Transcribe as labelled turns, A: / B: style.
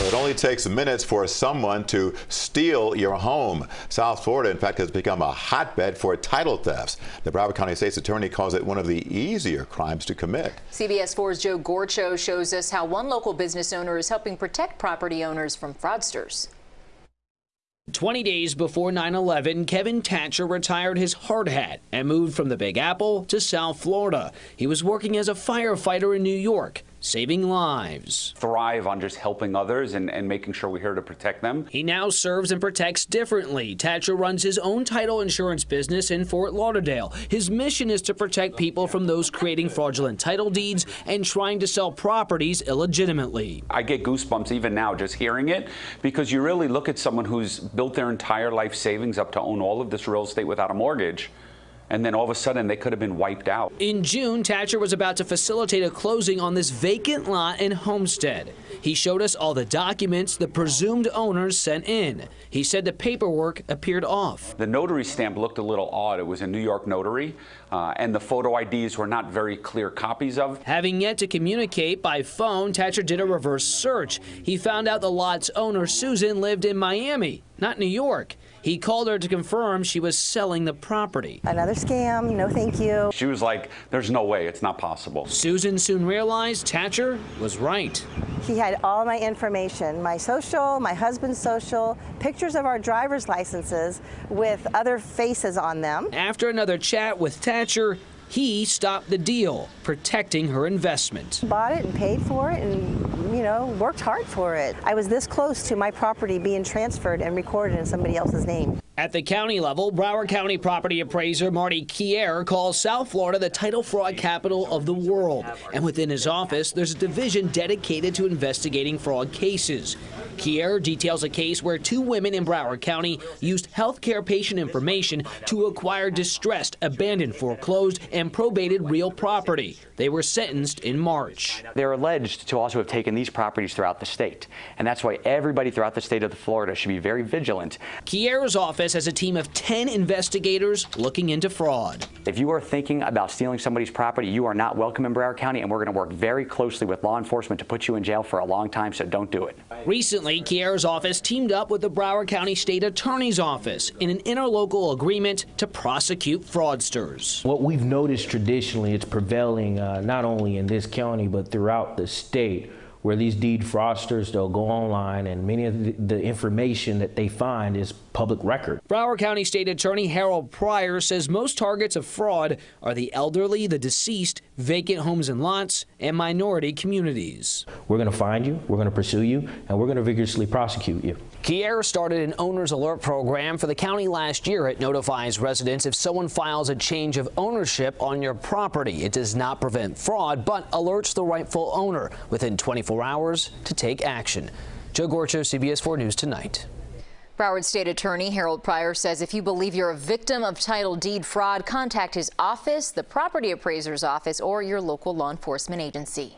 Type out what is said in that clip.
A: Well, it only takes minutes for someone to steal your home. South Florida, in fact, has become a hotbed for title thefts. The Broward County State's Attorney calls it one of the easier crimes to commit.
B: CBS 4's Joe Gorchow shows us how one local business owner is helping protect property owners from fraudsters.
C: 20 days before 9 11, Kevin Thatcher retired his hard hat and moved from the Big Apple to South Florida. He was working as a firefighter in New York saving lives.
D: Thrive on just helping others and, and making sure we're here to protect them.
C: He now serves and protects differently. Thatcher runs his own title insurance business in Fort Lauderdale. His mission is to protect people from those creating fraudulent title deeds and trying to sell properties illegitimately.
D: I get goosebumps even now just hearing it because you really look at someone who's built their entire life savings up to own all of this real estate without a mortgage and then all of a sudden they could have been wiped out.
C: In June, Thatcher was about to facilitate a closing on this vacant lot in Homestead. He showed us all the documents the presumed owners sent in. He said the paperwork appeared off.
D: The notary stamp looked a little odd. It was a New York notary, uh, and the photo IDs were not very clear copies of.
C: Having yet to communicate by phone, Thatcher did a reverse search. He found out the lot's owner, Susan, lived in Miami, not New York. He called her to confirm she was selling the property.
E: Another scam, no thank you.
D: She was like, there's no way, it's not possible.
C: Susan soon realized Thatcher was right.
E: He had all my information, my social, my husband's social, pictures of our driver's licenses with other faces on them.
C: After another chat with Thatcher, he stopped the deal, protecting her investment.
E: Bought it and paid for it and, you know, worked hard for it. I was this close to my property being transferred and recorded in somebody else's name.
C: At the county level, Broward County property appraiser Marty Kiar calls South Florida the title fraud capital of the world. And within his office, there's a division dedicated to investigating fraud cases. Kiar details a case where two women in Broward County used healthcare patient information to acquire distressed, abandoned, foreclosed, and probated real property. They were sentenced in March.
F: They're alleged to also have taken these properties throughout the state, and that's why everybody throughout the state of Florida should be very vigilant.
C: Kiar's office has a team of 10 investigators looking into fraud.
F: If you are thinking about stealing somebody's property, you are not welcome in Broward County, and we're going to work very closely with law enforcement to put you in jail for a long time, so don't do it.
C: Recently, Recently, Kiar's office teamed up with the Broward County State Attorney's Office in an interlocal agreement to prosecute fraudsters.
G: What we've noticed traditionally, it's prevailing uh, not only in this county, but throughout the state, where these deed fraudsters, they'll go online and many of the, the, information that they find is public record.
C: Broward County State Attorney Harold Pryor says most targets of fraud are the elderly, the deceased, vacant homes and lots, and minority communities.
G: We're going to find you, we're going to pursue you, and we're going to vigorously prosecute you.
C: Kiar started an owner's alert program for the county last year. It notifies residents if someone files a change of ownership on your property. It does not prevent fraud, but alerts the rightful owner within 24 hours to take action. Joe Gorchow, CBS 4 News Tonight.
B: Broward State Attorney Harold Pryor says if you believe you're a victim of title deed fraud, contact his office, the property appraiser's office, or your local law enforcement agency.